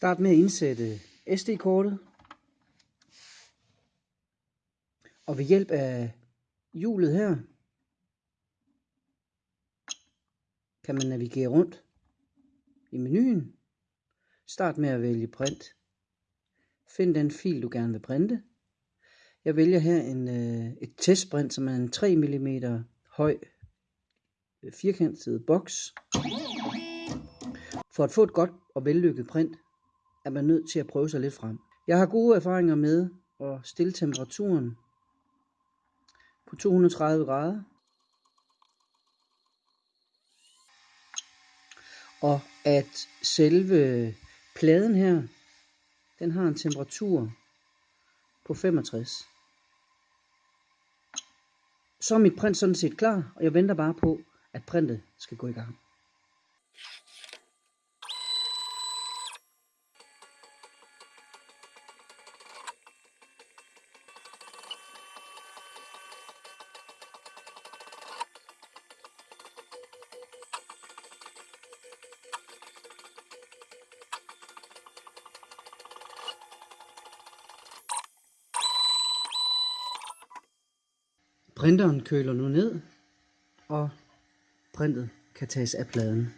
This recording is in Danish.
Start med at indsætte SD-kortet. Og ved hjælp af hjulet her, kan man navigere rundt i menuen. Start med at vælge print. Find den fil, du gerne vil printe. Jeg vælger her en, øh, et testprint, som er en 3 mm høj øh, firkantet boks. For at få et godt og vellykket print, er man nødt til at prøve sig lidt frem. Jeg har gode erfaringer med at stille temperaturen på 230 grader. Og at selve pladen her, den har en temperatur på 65. Så er mit print sådan set klar, og jeg venter bare på, at printet skal gå i gang. Printeren køler nu ned, og printet kan tages af pladen.